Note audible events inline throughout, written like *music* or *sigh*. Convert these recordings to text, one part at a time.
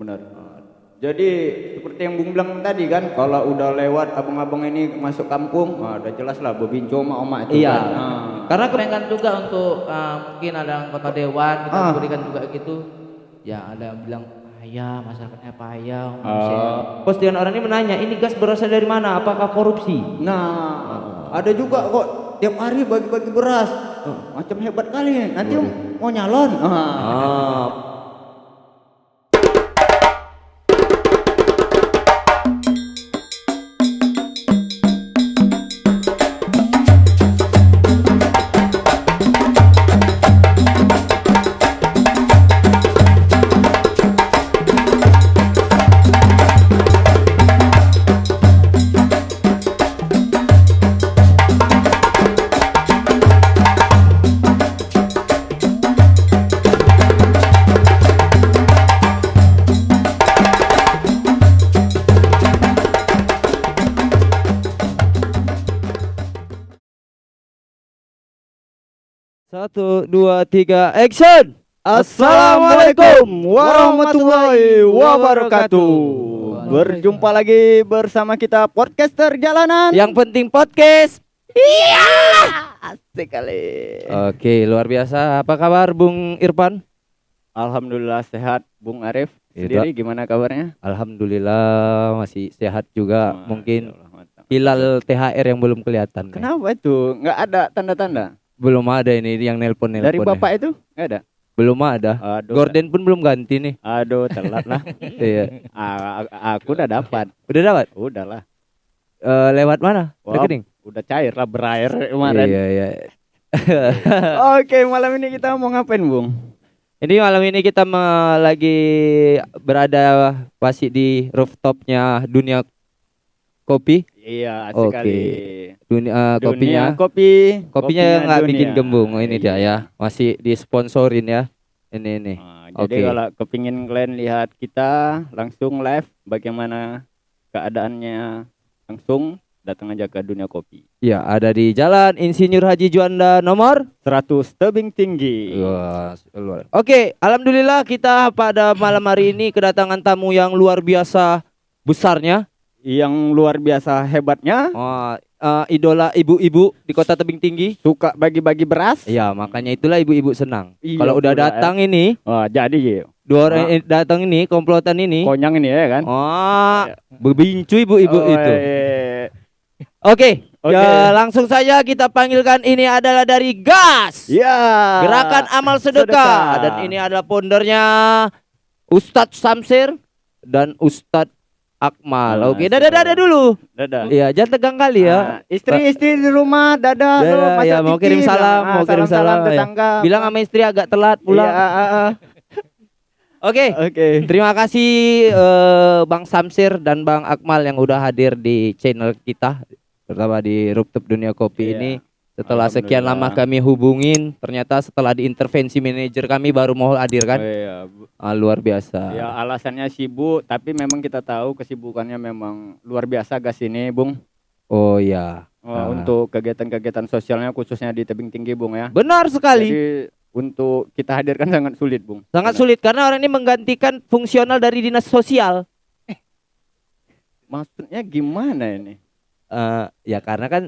benar. Jadi seperti yang Bung bilang tadi kan, kalau udah lewat abang-abang ini masuk kampung, wah, udah jelas lah bebinco sama oma itu Iya. kan. Ah. Karena kepengen juga untuk uh, mungkin ada anggota dewan kita Ah. berikan juga gitu. Ya ada yang bilang payah masyarakatnya payah. Ah. Postingan orang ini menanya ini gas berasal dari mana? Apakah korupsi? Nah, ada juga kok tiap hari bagi-bagi beras. Oh, macam hebat kali. Nanti mau nyalon. Ah. Ah. Dua, tiga, action! Assalamualaikum warahmatullahi wabarakatuh. Berjumpa lagi bersama kita podcaster jalanan. Yang penting podcast. asik kali. Oke, luar biasa. Apa kabar Bung Irfan? Alhamdulillah sehat, Bung Arif. Itu. Sendiri gimana kabarnya? Alhamdulillah masih sehat juga. Mungkin Allah, mantap. hilal THR yang belum kelihatan. nih. Kenapa itu? Nggak ada tanda-tanda? Belum ada ini yang nelpon nelpon. Dari bapak itu? Nggak ada. belum ada. Aduh. Gorden pun belum ganti nih. Aduh, telat lah. *laughs* iya. A- aku udah dapat. Udah dapat? Udah lah. Eh, lewat mana? Wah, Rekening. Udah cair lah berair kemarin. Iya, iya. *laughs* Oke, malam ini kita mau ngapain, Bung? Ini malam ini kita lagi berada masih di rooftopnya dunia kopi. Iya, asik Oke. kali. Dunia, eh, Dunia kopinya. kopi. Kopinya nggak bikin gembung. Oh, ini dia Iya. ya. Masih disponsorin ya. Ini ini. Nah, jadi kalau kepingin kalian lihat kita langsung live bagaimana keadaannya langsung datang aja ke dunia kopi. Ya, ada di Jalan Insinyur Haji Juanda nomor 100 tebing tinggi. Wah, luar. Oke, alhamdulillah kita pada malam hari ini kedatangan tamu yang luar biasa besarnya. Yang luar biasa hebatnya Oh, eh, idola ibu-ibu di Kota Tebing Tinggi. suka bagi-bagi beras. Ya, makanya itulah ibu-ibu senang. Iya Kalau udah pula, datang ini, Wah, jadi ya. dua orang ini datang ini, komplotan ini. Konyang ini ya kan? Oh, bebincu ibu-ibu Oh, itu. iya. Oke, Oke. ya langsung saja kita panggilkan ini adalah dari Gas. Ya. Gerakan Amal Sedekah. Sedekah. dan ini adalah foundernya Ustadz Samsir dan Ustadz Akmal. Nah, Oke, dadah dadah dulu. Dadah. Iya, jangan tegang kali ya. Ah, istri-istri di rumah dadah, Dadah, masak ya, mau kirim salam, bilang. mau kirim salam, ya. tetangga. Bilang sama istri agak telat pulang. Iya, ah, ah. *laughs* Oke. Oke. Terima kasih eh, Bang Samsir dan Bang Akmal yang udah hadir di channel kita, terutama di Rooftop Dunia Kopi Iya. ini. Setelah sekian lama kami hubungin, ternyata setelah diintervensi manajer kami baru mau hadir kan. Oh, iya. Ah, luar biasa. Ya alasannya sibuk, tapi memang kita tahu kesibukannya memang luar biasa gas ini, Bung. Oh ya. Wah, Ah. Untuk kegiatan-kegiatan sosialnya khususnya di tebing tinggi, Bung ya. Benar sekali. Jadi untuk kita hadirkan *laughs* sangat sulit, Bung. Sangat Benar. sulit karena orang ini menggantikan fungsional dari dinas sosial. Maksudnya gimana ini? Eh, ya karena kan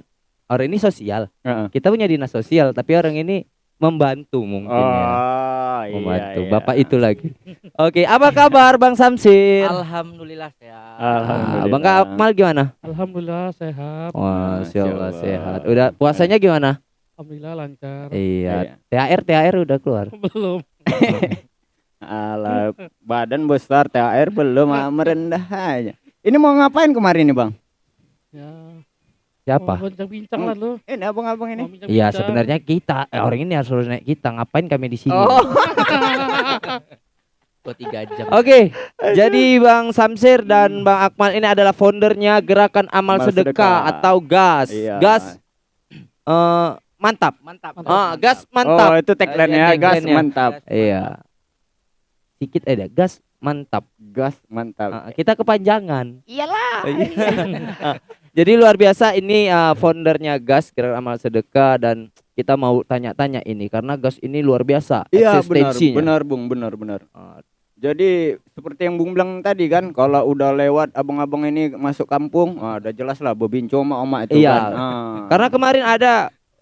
orang ini sosial. Heeh. Kita punya dinas sosial, tapi orang ini membantu mungkin ya. Oh, iya, Membantu. iya. Bapak itu lagi. Oke, apa kabar Bang Samsir? Alhamdulillah sehat. Ah, Alhamdulillah. Bang Akmal gimana? Alhamdulillah sehat. Wah, Allah sehat. Udah puasanya gimana? Alhamdulillah lancar. Iya. THR THR udah keluar. *laughs* Belum. *laughs* Alah, badan besar THR belum *laughs* ah, merendah aja. Ini mau ngapain kemarin nih, Bang? Ya. Siapa? Mau bincang-bincang lah lu. Ini abang-abang ini. Iya, sebenarnya kita eh, orang ini harus naik kita. Ngapain kami di sini? Oh, *laughs* Dua tiga jam. Oke, jadi Bang Samsir dan Bang Akmal ini adalah foundernya Gerakan Amal Amal Sedekah, Sedekah. atau GAS. Iya. GAS eh, mantap. Mantap. Ah, gas mantap. Oh, itu tagline-nya Eh, gas tagline-nya. mantap. Iya. Sedikit aja, gas mantap. Gas mantap. Ah, kita kepanjangan. Iyalah. *laughs* Ah, Jadi luar biasa ini ah, foundernya GAS Gerakan Amal Sedekah dan kita mau tanya-tanya ini karena GAS ini luar biasa Iya, benar, benar, Bung, benar, benar. Ah, Jadi seperti yang Bung bilang tadi kan, kalau udah lewat abang-abang ini masuk kampung, wah udah jelas lah bebinco sama oma itu Iya. kan. Ah. Karena kemarin ada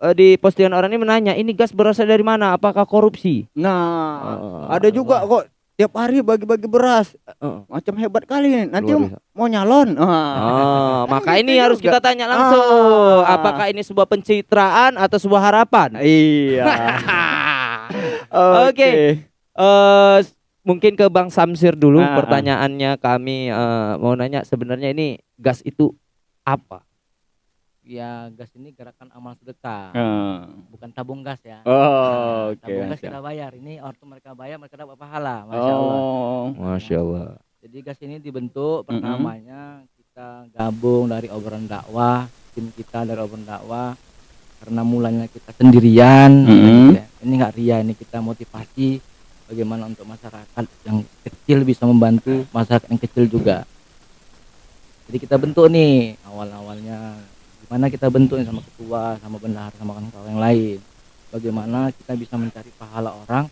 eh, di postingan orang ini menanya, ini gas berasal dari mana? Apakah korupsi? Nah, Oh, ada juga kok tiap hari bagi-bagi beras. Oh. Macam hebat kali. Nanti mau nyalon. *laughs* Ah. Oh, maka Kan ini gitu harus juga. kita tanya langsung. Ah. Apakah ini sebuah pencitraan atau sebuah harapan? Iya. *laughs* Oke. Eh s- mungkin ke Bang Samsir dulu ah. pertanyaannya kami eh, mau nanya sebenarnya ini gas itu apa? Ya gas ini gerakan amal sedekah, Ah. bukan tabung gas ya. Oh, Nah, oke. tabung gas kita bayar. Ini waktu mereka bayar mereka dapat pahala, masya Allah. Oh. Masya Allah. Jadi gas ini dibentuk pertamanya kita gabung dari obrolan dakwah, tim kita dari obrolan dakwah. Karena mulanya kita sendirian, gitu ya. ini nggak ria, ini kita motivasi bagaimana untuk masyarakat yang kecil bisa membantu masyarakat yang kecil juga. Jadi kita bentuk nih awal-awalnya gimana kita bentuk nih sama ketua, sama bendahara, sama kawan-kawan yang lain. Bagaimana kita bisa mencari pahala orang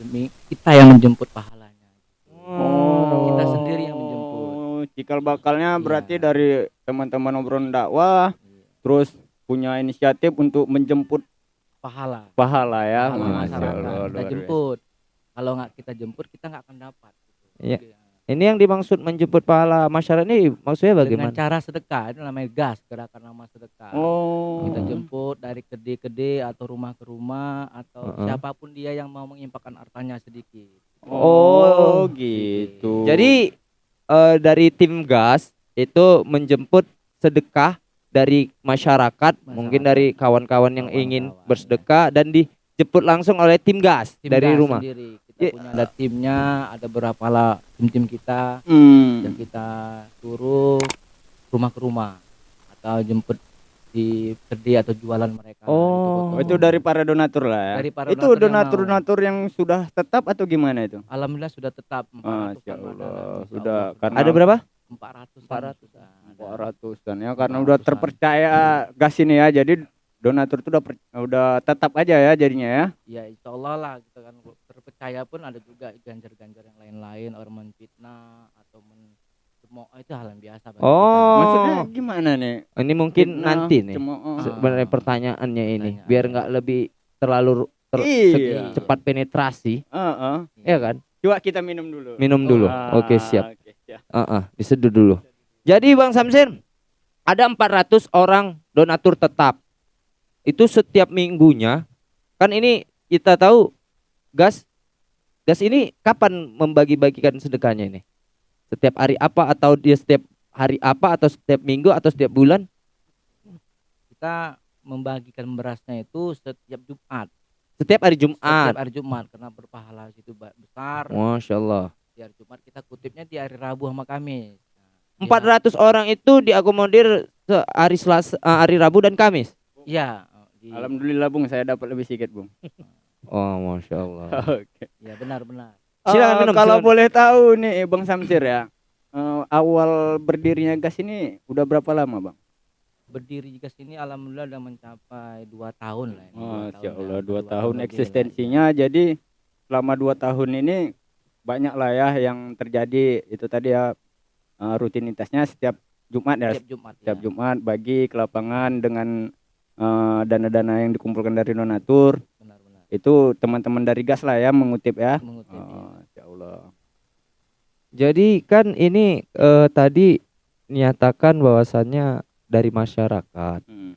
demi kita yang menjemput pahalanya. Oh. Kita sendiri yang menjemput. Oh, Cikal bakalnya Iya. berarti dari teman-teman obrolan dakwah, Iya. terus punya inisiatif untuk menjemput Pahala. pahala ya. Pahala Masya masyarakat. Allah, kita jemput. Kalau nggak kita jemput, kita nggak akan dapat. Iya. Ini yang dimaksud menjemput pahala masyarakat ini maksudnya Dengan bagaimana? cara sedekah, itu namanya gas, gerakan nama sedekah. Oh. Kita jemput dari kede-kede atau rumah ke rumah atau Heeh. siapa pun dia yang mau mengimpakkan hartanya sedikit. Oh, Oh. gitu. Jadi eh, dari tim gas itu menjemput sedekah dari masyarakat, mungkin dari kawan-kawan yang ingin Kawan-kawan, bersedekah dan dijemput langsung oleh tim gas Tim dari gas rumah. sendiri. Kita Ya. punya ada timnya, ada berapa lah tim-tim kita Hmm. yang kita suruh rumah ke rumah atau jemput di kede atau jualan mereka. Oh. Oh, betul. itu dari para donatur lah ya. Dari para itu donatur yang donatur-donatur yang sudah tetap atau gimana itu? Alhamdulillah sudah tetap 400 Masya an Allah, ada, sudah karena Ada berapa? 400 400. 400-an ya karena udah 400-an. terpercaya gas ini ya. Jadi donatur itu udah per- udah tetap aja ya jadinya ya. ya insya Allah lah gitu kan terpercaya pun ada juga ganjar-ganjar yang lain-lain orang menfitnah atau men cemooh itu hal yang biasa bagi kita. Oh. Maksudnya gimana nih? Ini mungkin Fitnah, nanti nih. cemooh. Sebenarnya pertanyaannya ini Pertanyaan. biar nggak lebih terlalu ter- Iya. cepat penetrasi, Heeh. ya kan? Coba kita minum dulu. Minum dulu. Ah, Oke, siap. oke, siap. Heeh, diseduh dulu. Jadi Bang Samsir, ada 400 orang donatur tetap. Itu setiap minggunya. Kan ini kita tahu gas gas ini kapan membagi-bagikan sedekahnya ini? Setiap hari apa atau dia setiap hari apa atau setiap minggu atau setiap bulan? kita membagikan berasnya itu setiap Jumat Setiap hari setiap Jumat. hari Jumat karena berpahala situ ba- besar Masya Allah. di hari Jumat kita kutipnya di hari Rabu sama Kamis Nah, 400 orang itu diakomodir hari Selasa, eh, hari Rabu dan Kamis. iya di, Alhamdulillah Bung, saya dapat lebih sedikit Bung. *laughs* Oh, masya Allah. *laughs* Oke. ya benar-benar Silakan Eh, minum, Kalau silakan. boleh tahu nih Bang Samsir ya. eh, awal berdirinya gas ini udah berapa lama Bang? berdiri juga sini alhamdulillah udah mencapai dua tahun lah ini, dua Masya tahun Allah ya. dua Dua tahun lah, eksistensinya jadi selama dua tahun ini banyak lah ya yang terjadi itu tadi ya eh, rutinitasnya setiap Jumat ya setiap Jumat setiap ya. Jumat bagi ke lapangan dengan eh, dana-dana yang dikumpulkan dari donatur itu teman-teman dari gas lah ya mengutip ya mengutip ya. oh, Masya Allah Jadi kan ini eh, tadi nyatakan bahwasannya dari masyarakat. Hmm.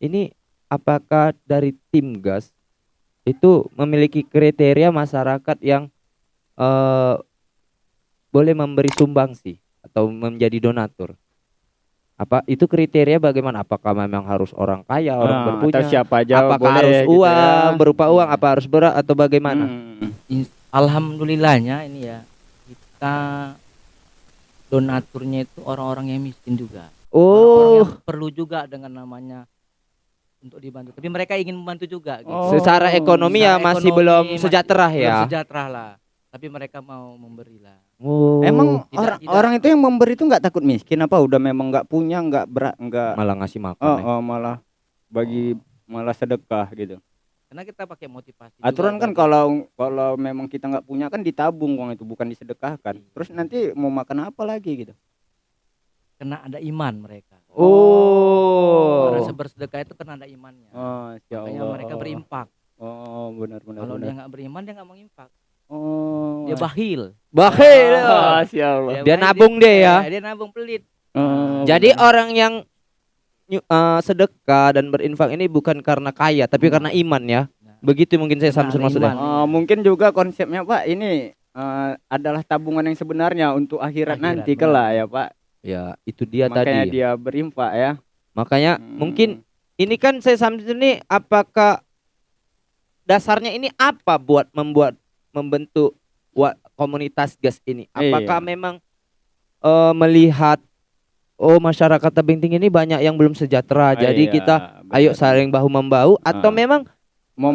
Ini apakah dari tim gas itu memiliki kriteria masyarakat yang eh, boleh memberi sumbangsi atau menjadi donatur? Apa itu kriteria bagaimana? Apakah memang harus orang kaya, orang Ah, berpunya? atau siapa aja Apakah boleh harus gitu uang, ya. berupa uang, apa harus berat atau bagaimana? Hmm. Alhamdulillahnya ini ya kita donaturnya itu orang-orang yang miskin juga. Oh, yang perlu juga dengan namanya untuk dibantu. Tapi mereka ingin membantu juga. Gitu. Oh, secara ekonomi ya secara masih ekonomi belum masih sejahtera Belum ya. sejahtera lah. Tapi mereka mau memberi lah. Oh, Emang Tidak- orang tidak. orang itu yang memberi itu nggak takut miskin apa udah memang nggak punya nggak berat nggak malah ngasih makan. oh, ya. oh, malah bagi malah sedekah gitu. karena kita pakai motivasi Aturan juga kan bagi- kalau kalau memang kita nggak punya kan ditabung uang itu bukan disedekahkan. Terus nanti mau makan apa lagi gitu? karena ada iman mereka Oh. orang bersedekah itu karena ada imannya Oh, ya makanya Allah. mereka berimpak Oh, benar benar. kalau dia nggak beriman dia nggak mengimpak Oh. dia bahil Bakhil. Ah, siapa? Dia bahil, nabung deh ya. dia nabung pelit Oh, Jadi benar. orang yang eh, sedekah dan berinfak ini bukan karena kaya tapi karena iman ya. Nah, Begitu mungkin saya Samsul ada maksudnya. iman. Oh, mungkin juga konsepnya Pak ini eh, adalah tabungan yang sebenarnya untuk akhirat, Akhirat, nanti kelak ya Pak. Ya, itu dia Makanya tadi. dia berinfak ya. Makanya Hmm. mungkin ini kan saya Samsul ini apakah dasarnya ini apa buat membuat membentuk wa- komunitas gas ini? Apakah Iya. memang eh, melihat oh masyarakat tebing tinggi ini banyak yang belum sejahtera. jadi Iya, kita benar. ayo saling bahu membahu atau Ah. memang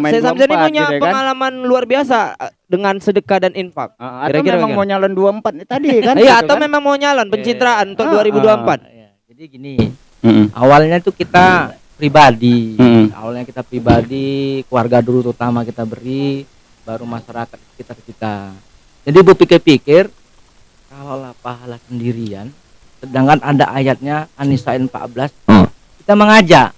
saya ini lompat punya gitu ya kan? pengalaman luar biasa eh, dengan sedekah dan infak. Ah, atau Kira-kira memang bagaimana? mau nyalon 24 nih tadi kan? Iya, gitu atau kan? memang mau nyalon pencitraan untuk Ah, 2024. ya. jadi gini Mm-mm. awalnya tuh kita pribadi Mm-mm. awalnya kita pribadi keluarga dulu terutama kita beri baru masyarakat sekitar kita. Jadi bu pikir-pikir kalau lah pahala sendirian sedangkan ada ayatnya An-Nisa'in 14 Hmm. kita mengajak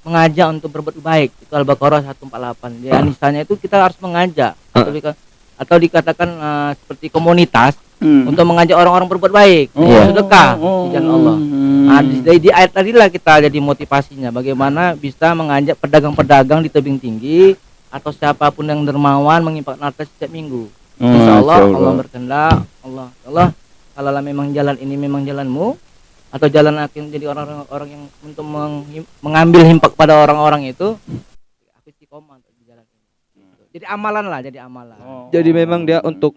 mengajak untuk berbuat baik. Itu Al-Baqarah 148 di An-Nisa'nya itu kita harus mengajak. Atau, dika- atau dikatakan eh, seperti komunitas Hmm. untuk mengajak orang-orang berbuat baik. Oh, sedekah oh, di jalan Allah. Hmm. Nah, di, di- di ayat tadi lah kita jadi motivasinya. Bagaimana bisa mengajak pedagang-pedagang di tebing tinggi atau siapa pun yang dermawan mengimpak harta setiap minggu. Oh, Insya Allah Masya Allah berkehendak Allah Allah kalau lah memang jalan ini memang jalanmu atau jalan akan jadi orang-orang orang yang untuk meng- mengambil himpak pada orang-orang itu aku istiqomah untuk di jalan ini. Jadi amalan lah, jadi amalan. Oh. Jadi memang dia untuk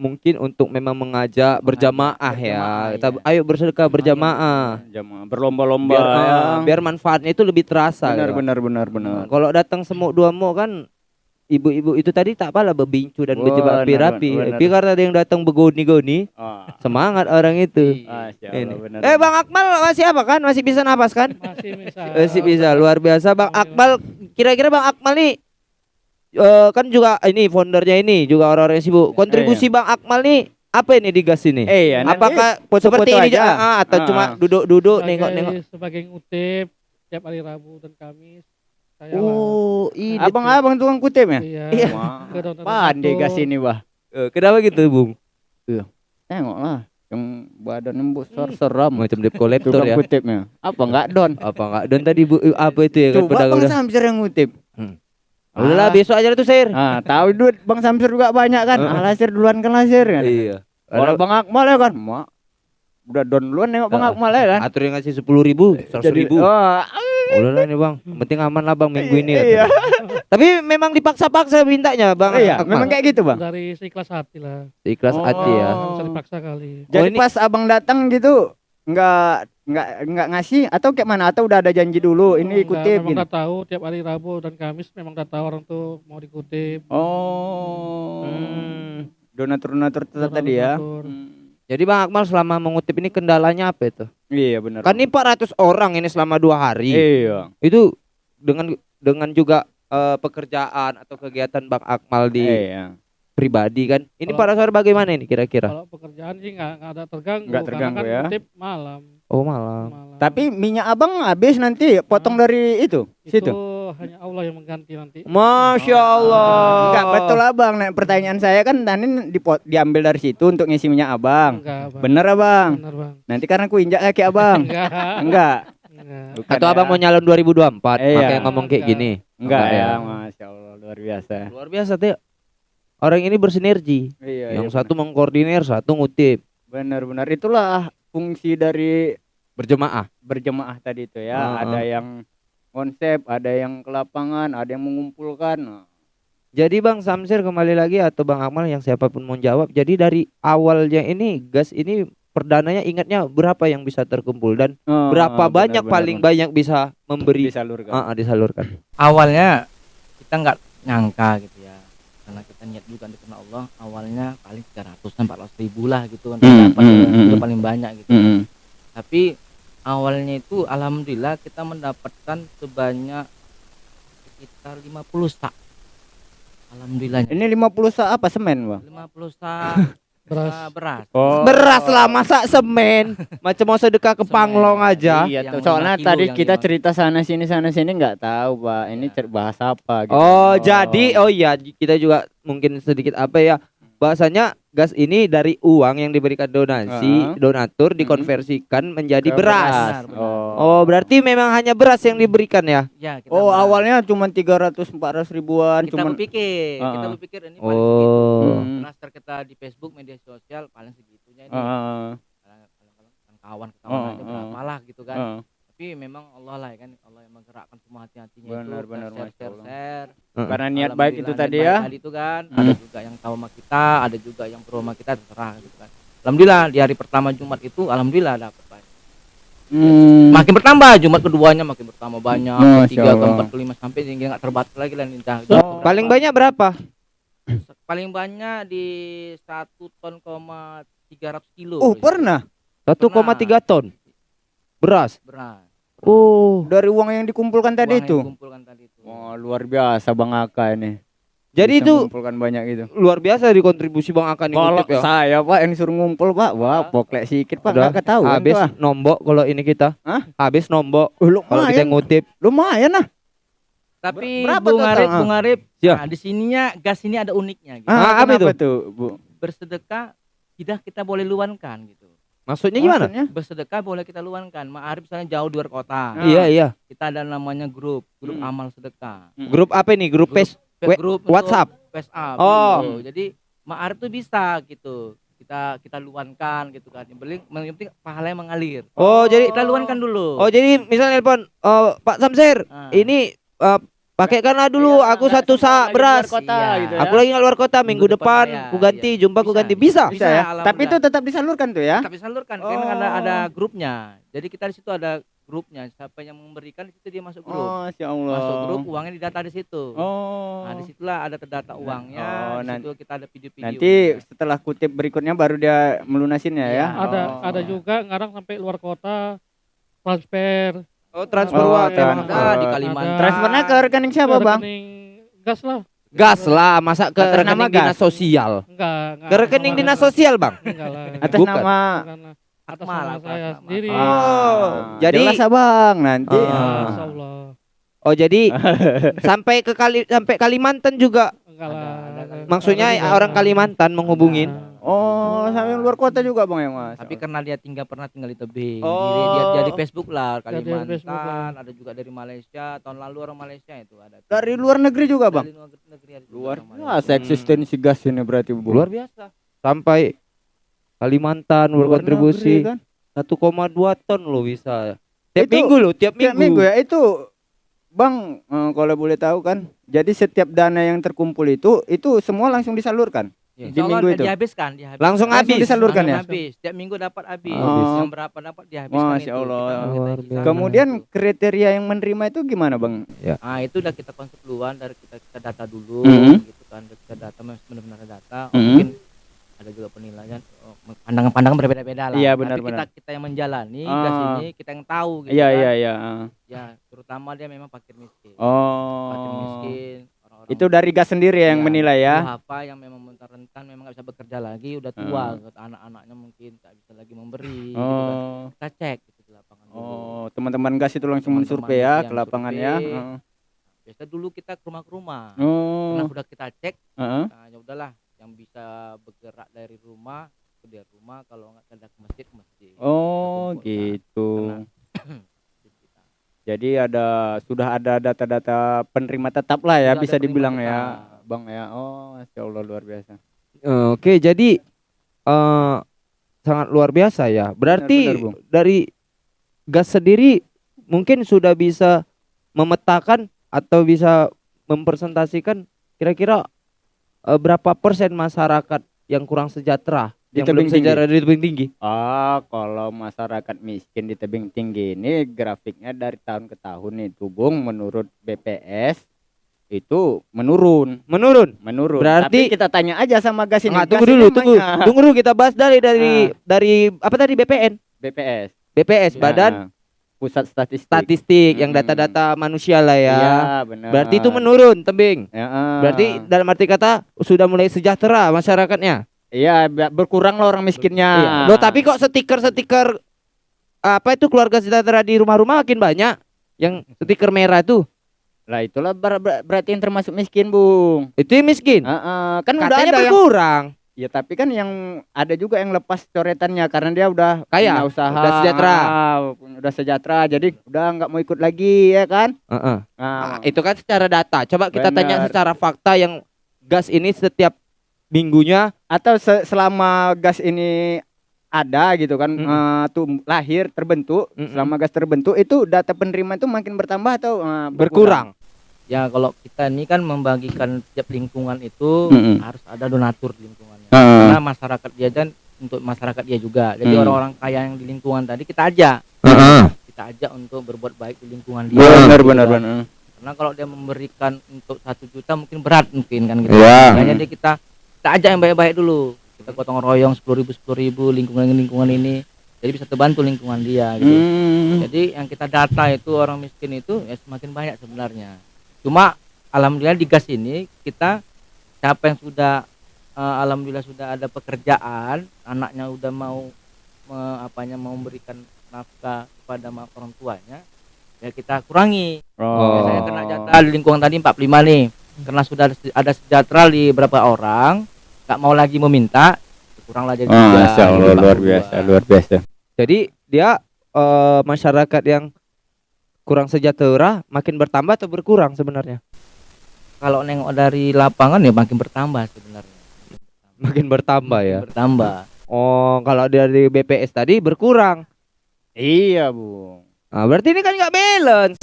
mungkin untuk memang mengajak berjamaah ya. Kita iya. ayo bersedekah berjamaah. Jamaah berlomba-lomba Biar ya. eh, biar manfaatnya itu lebih terasa. benar ya. benar benar benar. Nah, Kalau datang semuk dua mu kan ibu-ibu itu tadi tak apalah berbincu dan berjebak rapi-rapi. Tapi karena ada yang datang begoni-goni, Ah. semangat orang itu. Ini. Benar. Eh Bang Akmal masih apa kan? Masih bisa napas kan? Masih bisa. Masih bisa luar biasa Bang Akmal. Kira-kira Bang Akmal nih eh, kan juga ini foundernya ini juga orang-orang yang sibuk. Kontribusi Bang Akmal nih apa ini di gas ini? Eh ya, nanti Apakah foto-foto seperti ini aja. ah, ah, atau Ah, cuma ah. duduk-duduk nengok-nengok? sebagai ngutip tiap hari Rabu dan Kamis saya. Oh, ini. Abang-abang tukang kutip ya? iya, Iya. Pandai gas ini, Bah. Eh, Kenapa gitu, Bung? Tengoklah yang badan besar seram. Macam debt collector Tukang ya. kutipnya. Apa enggak don? Apa enggak? Dan tadi Bu eh, apa itu ya kan Coba pedagang Bang. Samsir yang ngutip. Ah, Udahlah besok aja tuh, Sir. Ah, *laughs* tahu duit Bang Samsir juga banyak kan? Ah. Ah, lasir duluan kan lasir kan? Iya. Kalau Bang Akmal ya kan, mak udah don duluan nengok Bang Ah. Akmal ya kan? Atur yang ngasih sepuluh ribu, seratus ribu. oh, Udah lah nih bang, penting aman lah bang minggu ini. Iya. Tapi memang dipaksa-paksa mintanya bang. iya, Akmal. memang kayak gitu bang. dari seikhlas hati lah Ikhlas Oh. hati ya. Nggak bisa dipaksa kali Jadi ini- pas abang datang gitu, nggak nggak nggak ngasih atau kayak mana atau udah ada janji dulu ini Enggak, kutip memang gitu. udah tahu tiap hari Rabu dan Kamis memang udah tahu orang tuh mau dikutip Oh, Hmm. donatur-donatur tetap tadi ya. Donatur. Hmm. Jadi bang Akmal selama mengutip ini kendalanya apa itu? Iya benar. Kan ini 400 orang ini selama dua hari. Iya. Itu dengan dengan juga eh, pekerjaan atau kegiatan bang Akmal di Iya. pribadi kan. Ini Kalau- 400 orang bagaimana ini kira-kira? kalau pekerjaan sih nggak nggak ada terganggu Nggak karena terganggu kan ya. kutip malam Oh malam. malam Tapi minyak abang habis nanti potong dari itu itu situ. hanya Allah yang mengganti nanti Masya Oh. Allah. Enggak betul abang. Nah, pertanyaan saya kan tadi dipot, diambil dari situ untuk ngisi minyak abang. enggak bang Bener abang. benar bang Nanti karena ku injak kaki abang. enggak Enggak. Bukan Atau ya. abang mau nyalon 2024 Iya. makanya ngomong kayak Enggak. gini. Enggak ya, ya. Masya Allah luar biasa. Luar biasa tuh. Orang ini bersinergi. Iya. Yang satu mengkoordinir, satu ngutip. benar-benar itulah fungsi dari Berjemaah. berjemaah tadi itu ya. Ah, ada yang konsep, ada yang ke lapangan, ada yang mengumpulkan. Jadi Bang Samsir kembali lagi atau Bang Akmal yang siapa pun mau jawab. Jadi dari awalnya ini gas ini perdananya ingatnya berapa yang bisa terkumpul dan oh, berapa benar, banyak benar, paling benar. banyak bisa memberi disalurkan. Ah, ah, disalurkan. awalnya kita nggak nyangka gitu karena kita niat juga karena Allah awalnya paling 300 400 ribu lah gitu kan Hmm, dapat hmm, hmm, itu hmm. paling banyak gitu Mm-mm. tapi awalnya itu alhamdulillah kita mendapatkan sebanyak sekitar 50 sak. Alhamdulillah. Ini 50 sa apa semen, Bang? 50 sak Beras. eh, beras. Oh. Beras lah masa semen. Macam mau sedekah ke Semen. Panglong aja. Iya, tuh. soalnya tadi kita cerita sana sini sana sini nggak tahu, Pak. Ini Iya. cer- bahas apa gitu. Oh, jadi oh iya kita juga mungkin sedikit apa ya bahasanya gas ini dari uang yang diberikan donasi Ah. donatur dikonversikan menjadi Ke beras. Benar, benar. Oh. Oh berarti memang hanya beras yang diberikan ya? Ya, kita Oh, beras. awalnya cuma 300 400 ribuan, kita cuman berpikir, kita Ah. berpikir ini paling segitu. Oh. Hmm. Transfer kita di Facebook media sosial paling segitunya ini. Heeh. Kadang-kadang kan kawan kawan Oh, aja berapa lah gitu kan. heeh. Tapi memang Allah lah ya kan, Allah yang menggerakkan semua hati-hatinya Benar, itu. benar, share, share, share. Karena niat baik itu tadi ya. Tadi itu kan, Hmm. ada juga yang tahu sama kita, ada juga yang pro sama kita terserah gitu kan. Alhamdulillah di hari pertama Jumat itu alhamdulillah dapat banyak. Hmm. Makin bertambah Jumat keduanya makin bertambah banyak, ketiga, Allah. keempat, kelima sampai hingga nggak terbatas lagi lah ninja. Oh. Paling banyak berapa? paling banyak di satu ton koma tiga ratus kilo. Oh, pernah 1,3 ton beras. beras. Oh. dari uang yang dikumpulkan tadi Uang yang itu. dikumpulkan tadi itu. Wah, luar biasa Bang Aka ini. Jadi Bisa itu mengumpulkan banyak gitu. luar biasa di kontribusi Bang Akan Kalau ngutip ya. saya Pak yang suruh ngumpul Pak, wah poklek sikit Pak, Udah, nggak ketahuan Habis tuh, ah. nombok kalau ini kita. Hah? Habis nombok Oh, kalau kita lumayan, ngutip. lumayan nah. Tapi Berapa Bung? Arif, Ah. Bung Arif, Siap. nah, di sininya gas ini ada uniknya gitu. Ah, apa kenapa tuh, Bu? Bersedekah tidak kita boleh luankan gitu. Maksudnya gimana? Maksudnya? Bersedekah boleh kita luankan. Ma'arif misalnya jauh di luar kota. Ah. Iya, iya. Kita ada namanya grup, grup Hmm. amal sedekah. Grup apa nih? Grup Grup- We- grup WhatsApp. WhatsApp. Oh. gitu. Jadi Ma'arif tuh bisa gitu. Kita kita luankan gitu kan. Yang penting yang penting pahalanya mengalir. Oh, jadi Kita luankan dulu. Oh, jadi misalnya telepon oh, Pak Samsir, Ah. ini eh, pakaikanlah dulu Iya, aku nggak satu sak beras. kota Iya. gitu ya. Aku lagi luar kota minggu, Minggu depan, depan, aku ya, ganti, iya. jumpa aku Bisa, ganti. Bisa. Bisa ya. Alhamdulillah. Tapi itu tetap disalurkan tuh ya. Tapi salurkan karena ada Oh. ada grupnya. Jadi kita di situ ada grupnya. Siapa yang memberikan di situ dia masuk grup. Oh, ya Allah. Masuk grup uangnya didata di situ. Oh. Nah, di situlah ada terdata uangnya. Oh, di nan- situ kita ada video-video. Nanti setelah kutip berikutnya baru dia melunasinnya ya. Iya. Ada Oh. ada juga ngarang sampai luar kota transfer Oh, transfer Oh, uang. transfer. ada di Kalimantan. Transfernya ke rekening siapa, ke Bang? rekening gas lah. Gas lah, masa ke Atas nama rekening dinas gas? sosial. Enggak, enggak. Ke rekening dinas sosial, Bang. Enggak lah. Atas Bukan. nama. Atas nama saya nama sendiri. Oh, jadi- jelas Abang nanti. Oh. Ya, Ah. Allah. Oh, jadi *laughs* sampai ke Kali sampai Kalimantan juga. Enggak lah. Maksudnya orang Kalimantan menghubungin. Oh, sampai luar kota juga Bang ya, Mas. Tapi karena dia tinggal pernah tinggal di tebing. Oh. Jadi dia, dia di Facebook lah Kalimantan, Facebook, ya. ada juga dari Malaysia. Tahun lalu orang Malaysia itu ada. Dari luar negeri juga, Bang. Dari luar negeri ada Luar biasa eksistensi gas ini berarti, Bu. Luar biasa. Sampai Kalimantan Luar berkontribusi negeri, kan? 1,2 ton loh bisa. Tiap Itu- minggu loh, tiap Tiap minggu. minggu ya itu Bang, eh, kalau boleh tahu kan, jadi setiap dana yang terkumpul itu itu semua langsung disalurkan. Insya di minggu itu. dihabiskan, dihabiskan. Langsung Langsung habis. disalurkan ya? Habis. Tiap minggu dapat habis. Habis. Yang berapa dapat dihabiskan Masya itu. Allah. Kita-. Kemudian kriteria yang menerima itu gimana, Bang? Ah itu udah kita konsep duluan dari kita kita data dulu Mhm. gitu kan kita data benar-benar data Oh, Mhm. mungkin ada juga penilaian oh, pandangan-pandangan berbeda-beda lah Iya, benar-benar. kita kita yang menjalani Ah. gas ini kita yang tahu gitu Iya, kan. iya, iya. ah. ya terutama dia memang fakir miskin fakir Oh. miskin orang-orang Itu dari gas sendiri yang Iya, menilai ya. apa yang memang rentan memang nggak bisa bekerja lagi udah tua Ah. gitu. anak-anaknya mungkin tak bisa lagi memberi gitu kan. Oh. kita cek gitu di lapangan dulu. Oh, teman-teman gas itu langsung Teman-teman mensurvei ya ke lapangan ya. Heeh. biasa dulu kita ke rumah ke rumah Oh. Karena sudah kita cek Heeh. nah ya udahlah yang bisa bergerak dari rumah ke dari rumah kalau nggak ada ke masjid ke masjid Oh, gitu. Karena-. Jadi ada sudah ada data-data penerima tetap lah ya Sudah bisa dibilang ya, tetap. Bang ya. Oh, Masya Allah luar biasa. Oke, jadi eh sangat luar biasa ya. Berarti benar, dari gas sendiri mungkin sudah bisa memetakan atau bisa mempresentasikan kira-kira eh, berapa persen masyarakat yang kurang sejahtera Di yang belum tebing tinggi? sejahtera di tebing tinggi. Ah, kalau masyarakat miskin di tebing tinggi ini grafiknya dari tahun ke tahun itu, Bung, menurut BPS itu menurun, Menurun. menurun. Berarti- Tapi kita tanya aja sama gas ini. Gas tunggu ini dulu, tunggu. emangnya Tunggu dulu kita bahas dari dari dari apa tadi BPN? BPS. BPS Nah, Badan pusat statistik. statistik yang Mm-mm. data-data manusia lah ya. Iya, benar. Berarti itu menurun, tebing. Ya, eh. Berarti dalam arti kata sudah mulai sejahtera masyarakatnya. Iya berkurang lah orang miskinnya. Iya. Loh, tapi kok stiker-stiker apa itu keluarga sejahtera di rumah-rumah makin banyak yang stiker merah itu. lah itulah ber- ber- berarti yang termasuk miskin, Bung. Itu yang miskin. Heeh, kan udah Katanya ada yang berkurang. Ya tapi kan yang ada juga yang lepas coretannya karena dia udah Kaya, punya usaha, udah sejahtera. ah, udah sejahtera, jadi udah nggak mau ikut lagi ya kan? Heeh. Nah, Ah, itu kan secara data. Coba kita tanya Benar. secara fakta yang gas ini setiap minggunya atau se- selama gas ini ada gitu kan, Mm-mm. eh, tum- lahir terbentuk, Mm-mm. selama gas terbentuk itu data penerima itu makin bertambah atau eh, berkurang. Ya kalau kita ini kan membagikan tiap lingkungan itu Mm-mm. harus ada donatur di lingkungannya. Heeh. Karena masyarakat dia dan untuk masyarakat dia juga. Jadi Hmm. orang-orang kaya yang di lingkungan tadi kita ajak, Heeh. kita ajak untuk berbuat baik di lingkungan dia. Benar gitu benar kan. benar. Karena kalau dia memberikan untuk satu juta mungkin berat mungkin kan gitu. Makanya dia kita kita ajak yang baik-baik dulu. Kita gotong royong sepuluh ribu sepuluh ribu lingkungan lingkungan ini. Jadi bisa terbantu lingkungan dia gitu. Hmm. Jadi yang kita data itu orang miskin itu ya semakin banyak sebenarnya. Cuma alhamdulillah di gas ini kita siapa yang sudah eh, alhamdulillah sudah ada pekerjaan, anaknya udah mau me- apanya mau memberikan nafkah kepada orang tuanya, ya kita kurangi. Oh. Saya kena jatah di lingkungan tadi 45 nih. Karena sudah ada se- ada sejahtera di beberapa orang, nggak mau lagi meminta, kuranglah jadi Oh, Allah, jadi luar 42. biasa, luar biasa. Jadi dia eh, masyarakat yang kurang sejahtera makin bertambah atau berkurang sebenarnya? Kalau nengok dari lapangan ya makin bertambah sebenarnya. Makin bertambah ya. Bertambah. Oh, kalau dari BPS tadi berkurang. Iya, Bung. Nah, berarti ini kan nggak balance.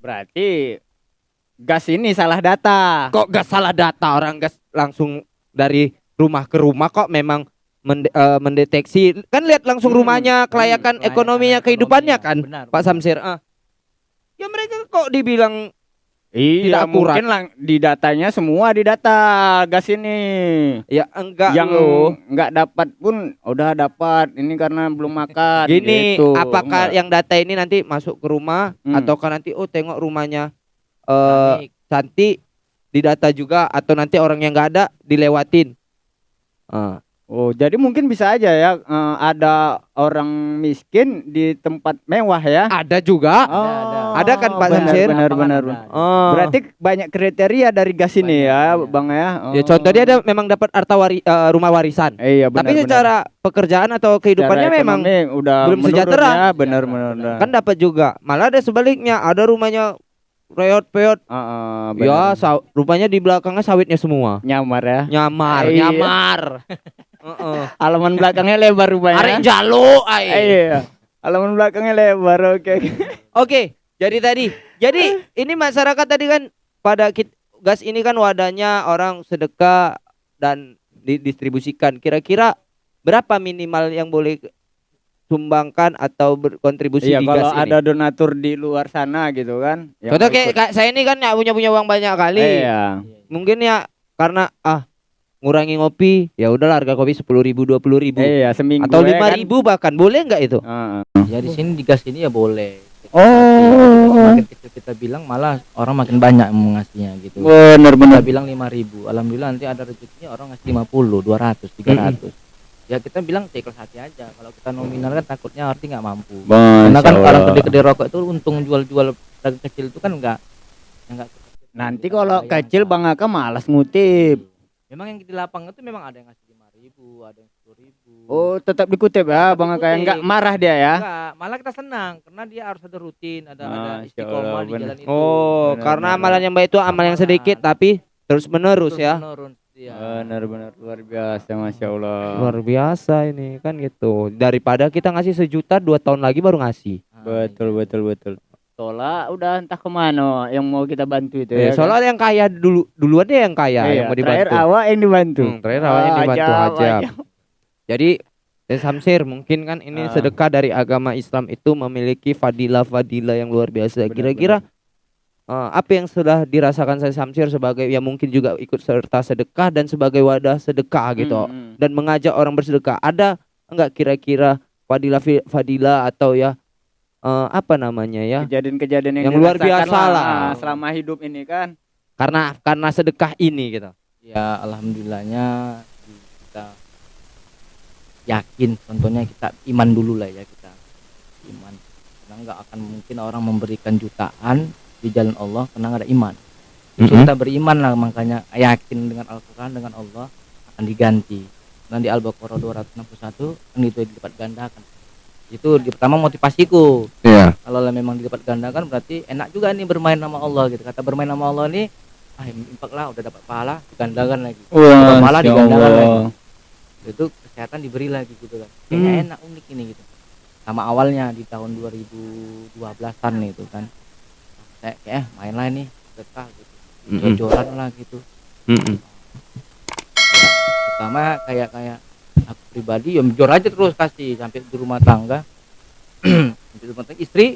Berarti gas ini salah data. Kok gas salah data orang gas langsung dari rumah ke rumah kok memang mende- eh, mendeteksi kan lihat langsung Hmm, rumahnya kelayakan Kelayakan ekonominya kehidupannya ekonominya. kan Benar, Pak. Samsir ah. Ya mereka kok dibilang Iya, Tidak mungkin lang di datanya semua di data gas ini. ya enggak yang loh. nggak dapat pun udah dapat. Ini karena belum makan. Gini, gitu. apakah Enggak. yang data ini nanti masuk ke rumah Hmm. ataukah nanti oh tengok rumahnya eh Panik. cantik di data juga atau nanti orang yang nggak ada dilewatin. Ah, Oh, jadi mungkin bisa aja ya eh, ada orang miskin di tempat mewah ya. ada juga. Oh, ada. Ada kan, Pak benar, Samsir? Benar, benar. ada. Oh. Berarti banyak kriteria dari gas ini Banyak, ya, iya. Bang ya. ya contoh dia ada memang dapat harta wari, eh, rumah warisan. Eh, iya, benar, Tapi benar. secara pekerjaan atau kehidupannya Secara memang udah belum sejahtera. Ya, benar, benar, benar. kan dapat juga. Malah ada sebaliknya, ada rumahnya reot-peot. Ah, ah, Ya, benar. saw- rumahnya di belakangnya sawitnya semua. nyamar ya. Nyamar, Iya. nyamar. *laughs* Heeh. Halaman belakangnya lebar rupanya. Arek jalo ai. Iya. Halaman belakangnya lebar. Oke. oke. Oke, jadi tadi. Jadi ini masyarakat tadi kan pada kit- gas ini kan wadahnya orang sedekah dan didistribusikan. Kira-kira berapa minimal yang boleh sumbangkan atau berkontribusi Iya, di kalau gas ini? ada donatur di luar sana gitu kan. yang Contoh kayak, saya ini kan nggak punya punya uang banyak kali. Iya. Mungkin ya karena ah ngurangi ngopi, ya udahlah harga kopi sepuluh ribu dua puluh ribu Iya, seminggu atau ya lima kan. ribu bahkan boleh nggak itu? Ah. Ya di sini di gas ini ya boleh. Oh. Makin kecil kita bilang malah orang makin banyak mengasihnya gitu. Benar Kita bilang 5000 Alhamdulillah nanti ada rezekinya orang ngasih 50, 200, 300. Ya kita bilang ikhlas hati aja. Kalau kita nominal kan takutnya arti nggak mampu. Karena kan orang gede-gede rokok itu untung jual-jual dagang kecil itu kan enggak enggak Nanti kalau kecil Bang Aka malas ngutip. Memang yang di lapangan itu memang ada yang ngasih 5000, ada yang 10000. Oh, tetap dikutip ya Bang Aka. dikutip. Enggak marah dia ya. Enggak, malah kita senang karena dia harus ada rutin, ada ada istiqomah di jalan itu. Oh, karena amalan yang baik itu amal yang sedikit tapi terus menerus Terus ya. Iya. Benar benar luar biasa Masya Allah. Luar biasa ini kan gitu. Daripada kita ngasih sejuta dua tahun lagi baru ngasih. Nah, Betul betul betul. Soalnya udah entah ke mana yang mau kita bantu itu Ya, ya. kan? soalnya yang kaya dulu duluan dia yang kaya Iya, yang mau terakhir dibantu. awak yang dibantu. Hmm, terakhir awak yang Ah, dibantu ajab, aja. Jadi Teh Samsir mungkin kan ini Ah. sedekah dari agama Islam itu memiliki fadilah-fadilah yang luar biasa. Benar, Kira-kira eh, apa yang sudah dirasakan saya Samsir sebagai yang mungkin juga ikut serta sedekah dan sebagai wadah sedekah gitu Hmm, hmm. dan mengajak orang bersedekah. Ada enggak kira-kira fadilah fadilah atau ya eh, apa namanya ya? Kejadian-kejadian yang, Yang luar biasa lah. ah, selama hidup ini kan. Karena karena sedekah ini gitu. ya alhamdulillahnya kita yakin contohnya kita iman dulu lah ya kita iman karena nggak akan mungkin orang memberikan jutaan di jalan Allah karena ada iman Justru Mm-mm. kita beriman lah makanya yakin dengan Al-Quran dengan Allah akan diganti dan di Al-Baqarah 261 kan itu dilipat gandakan itu di pertama motivasiku Iya. kalau memang dilipat gandakan berarti enak juga nih bermain nama Allah gitu kata bermain nama Allah nih ah impak lah udah dapat pahala digandakan lagi Wah, malah Masya digandakan Allah. lagi. itu kesehatan diberi lagi gitu kan kayaknya Hmm. enak unik ini gitu sama awalnya di tahun 2012an itu kan kayak kayak main lah nih sedekah gitu. Mm-mm. jojoran lah gitu. Mm-mm. ya, pertama kayak kayak aku pribadi ya jor aja terus kasih sampai di rumah tangga. *clears throat* Sampai di rumah tangga. Istri.